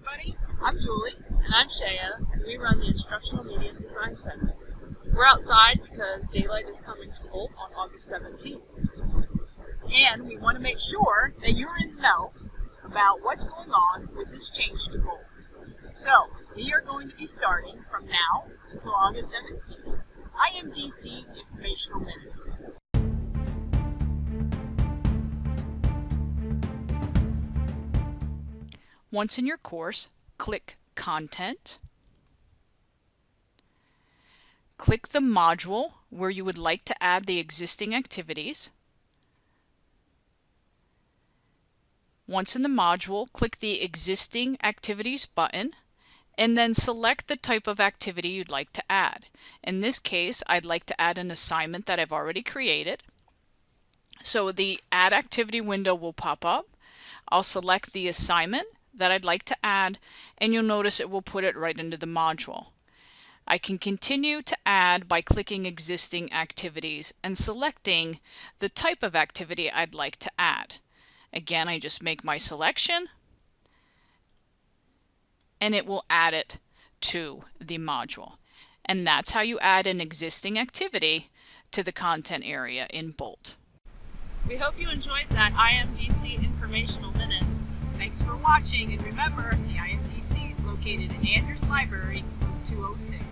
everybody. I'm Julie. And I'm Shaya. And we run the Instructional Media Design Center. We're outside because daylight is coming to Bolt on August 17th. And we want to make sure that you're in the know about what's going on with this change to Bolt. So, we are going to be starting from now until August 17th. IMDC Informational Minutes. Once in your course, click Content. Click the module where you would like to add the existing activities. Once in the module, click the Existing Activities button and then select the type of activity you'd like to add. In this case, I'd like to add an assignment that I've already created. So the Add Activity window will pop up. I'll select the assignment that I'd like to add and you'll notice it will put it right into the module. I can continue to add by clicking existing activities and selecting the type of activity I'd like to add. Again, I just make my selection and it will add it to the module. And that's how you add an existing activity to the content area in Bolt. We hope you enjoyed that IMDC informational minute. Thanks for watching, and remember, the IMDC is located in Andrews Library, 206.